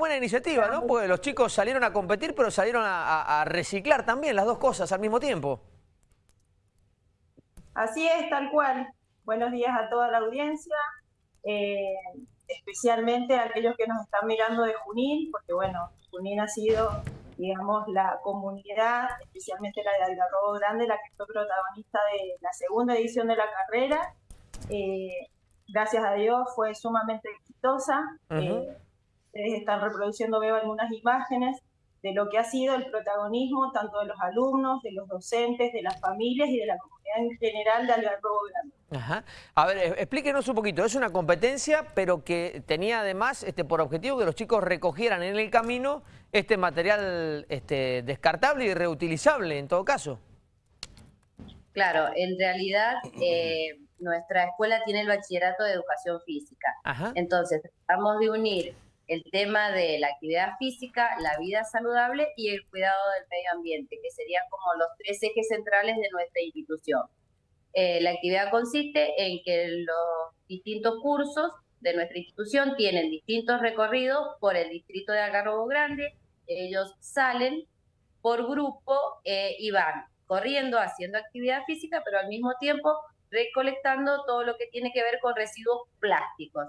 Buena iniciativa, ¿no? Porque los chicos salieron a competir, pero salieron a, reciclar también las dos cosas al mismo tiempo. Así es, tal cual. Buenos días a toda la audiencia, eh, especialmente a aquellos que nos están mirando de Junín, porque bueno, Junín ha sido, digamos, la comunidad, especialmente la de Algarrobo Grande, la que fue protagonista de la segunda edición de la carrera. Eh, gracias a Dios fue sumamente exitosa. Ustedes están reproduciendo, veo algunas imágenes de lo que ha sido el protagonismo tanto de los alumnos, de los docentes, de las familias y de la comunidad en general de Algarrobo Grande. Ajá. A ver, explíquenos un poquito. Es una competencia, pero que tenía además este, por objetivo que los chicos recogieran en el camino este material este, descartable y reutilizable en todo caso. Claro, en realidad eh, nuestra escuela tiene el bachillerato de educación física. Entonces, tratamos de unir el tema de la actividad física, la vida saludable y el cuidado del medio ambiente, que serían como los tres ejes centrales de nuestra institución. Eh, la actividad consiste en que los distintos cursos de nuestra institución tienen distintos recorridos por el distrito de Algarrobo Grande. Ellos salen por grupo eh, y van corriendo, haciendo actividad física, pero al mismo tiempo recolectando todo lo que tiene que ver con residuos plásticos.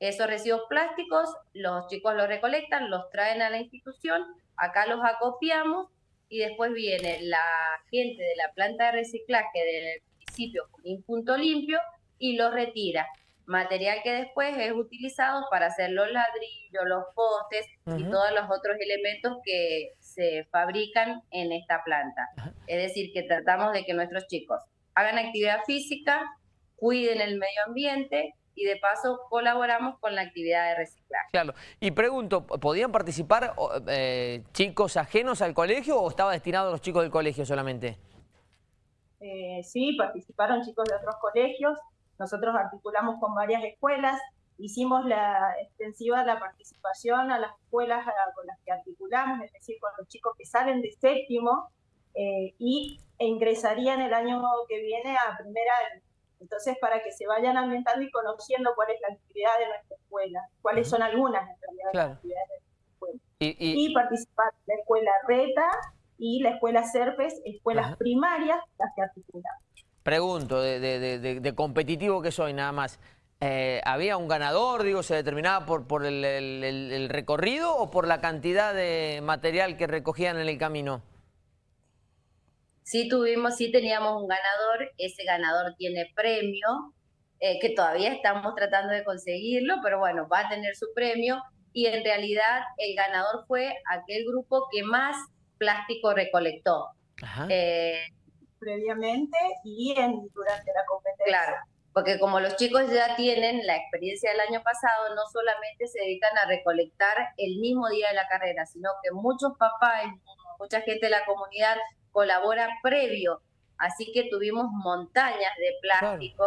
Esos residuos plásticos los chicos los recolectan, los traen a la institución, acá los acopiamos y después viene la gente de la planta de reciclaje del municipio un Punto Limpio y los retira. Material que después es utilizado para hacer los ladrillos, los postes y todos los otros elementos que se fabrican en esta planta. Es decir, que tratamos de que nuestros chicos hagan actividad física, cuiden el medio ambiente y de paso colaboramos con la actividad de reciclaje. Claro, y pregunto, ¿podían participar eh, chicos ajenos al colegio o estaba destinado a los chicos del colegio solamente? Eh, sí, participaron chicos de otros colegios, nosotros articulamos con varias escuelas, hicimos la extensiva la participación a las escuelas con las que articulamos, es decir, con los chicos que salen de séptimo eh, y e ingresarían el año que viene a primer año. Entonces, para que se vayan ambientando y conociendo cuál es la actividad de nuestra escuela, cuáles son algunas en realidad las actividades de nuestra escuela. Y, participar en la escuela RETA y la escuela CERPES, escuelas primarias, las que articulamos. Pregunto, de, competitivo que soy nada más, eh, ¿había un ganador, digo, se determinaba por, por el recorrido o por la cantidad de material que recogían en el camino? Sí tuvimos, sí teníamos un ganador, ese ganador tiene premio, eh, que todavía estamos tratando de conseguirlo, pero bueno, va a tener su premio y en realidad el ganador fue aquel grupo que más plástico recolectó. Eh, Previamente y en, durante la competencia. Claro, porque como los chicos ya tienen la experiencia del año pasado, no solamente se dedican a recolectar el mismo día de la carrera, sino que muchos papás, mucha gente de la comunidad colabora previo, así que tuvimos montañas de plástico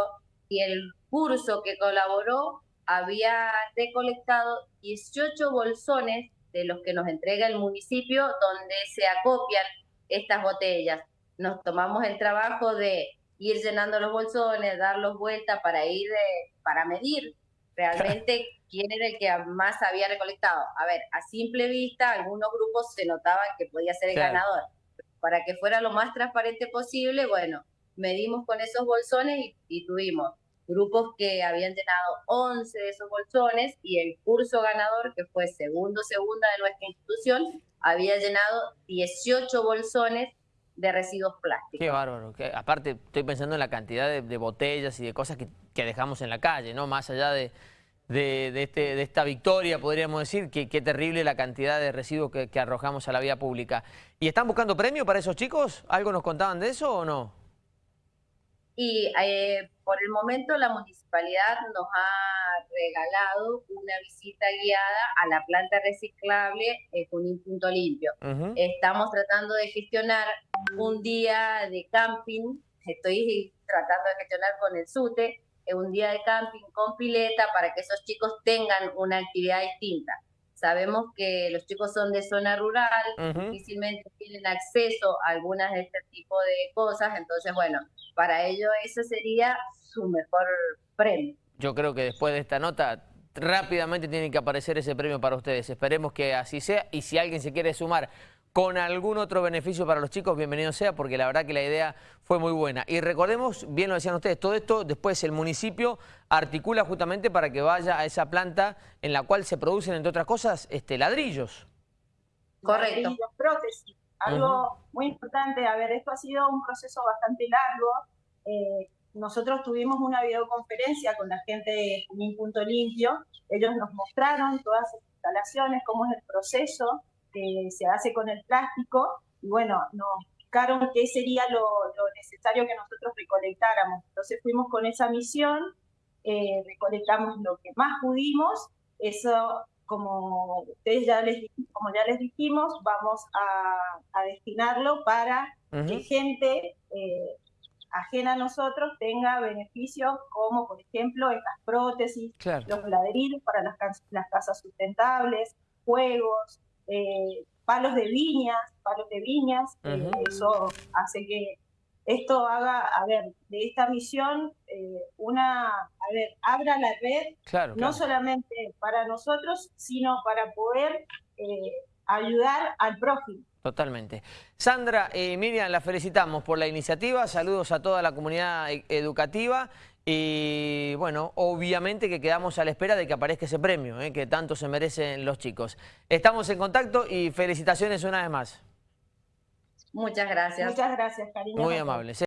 y el curso que colaboró había recolectado 18 bolsones de los que nos entrega el municipio donde se acopian estas botellas. Nos tomamos el trabajo de ir llenando los bolsones, darlos vuelta para ir, para medir realmente quién era el que más había recolectado. A ver, a simple vista, algunos grupos se notaban que podía ser el ganador, para que fuera lo más transparente posible, bueno, medimos con esos bolsones y, tuvimos grupos que habían llenado 11 de esos bolsones y el curso ganador, que fue segundo segunda de nuestra institución, había llenado 18 bolsones de residuos plásticos. Qué bárbaro. Aparte, estoy pensando en la cantidad de, botellas y de cosas que, dejamos en la calle, ¿no? Más allá de, de, este, de esta victoria, podríamos decir, que qué terrible la cantidad de residuos que, arrojamos a la vía pública. ¿Y están buscando premio para esos chicos? ¿Algo nos contaban de eso o no? Y eh, por el momento la municipalidad nos ha regalado una visita guiada a la planta reciclable con un Punto Limpio. Estamos tratando de gestionar un día de camping, estoy tratando de gestionar con el SUTE, un día de camping con pileta para que esos chicos tengan una actividad distinta. Sabemos que los chicos son de zona rural, difícilmente tienen acceso a algunas de este tipo de cosas, entonces bueno, para ellos eso sería su mejor premio. Yo creo que después de esta nota rápidamente tiene que aparecer ese premio para ustedes. Esperemos que así sea y si alguien se quiere sumar con algún otro beneficio para los chicos, bienvenido sea, porque la verdad que la idea fue muy buena. Y recordemos, bien lo decían ustedes, todo esto después el municipio articula justamente para que vaya a esa planta en la cual se producen, entre otras cosas, este, ladrillos. Correcto. Ladrillos, prótesis. Algo muy importante, a ver, esto ha sido un proceso bastante largo. Eh, nosotros tuvimos una videoconferencia con la gente de Junín Punto Limpio. Ellos nos mostraron todas las instalaciones, cómo es el proceso que se hace con el plástico. Y bueno, nos explicaron qué sería lo, necesario que nosotros recolectáramos. Entonces fuimos con esa misión, eh, recolectamos lo que más pudimos. Eso, como ustedes ya les, como ya les dijimos, vamos a, destinarlo para que gente eh, ajena a nosotros tenga beneficios como, por ejemplo, estas prótesis, los ladrillos para las, las casas sustentables, juegos, eh, palos de viñas, palos de viñas, eh, eso hace que esto haga, a ver, de esta misión, eh, una, a ver, abra la red, no solamente para nosotros, sino para poder ayudar al prójimo. Totalmente. Sandra, eh, Miriam, la felicitamos por la iniciativa, saludos a toda la comunidad e, educativa y bueno, obviamente que quedamos a la espera de que aparezca ese premio, eh, que tanto se merecen los chicos. Estamos en contacto y felicitaciones una vez más. Muchas gracias. Muchas gracias, cariño. Muy amable.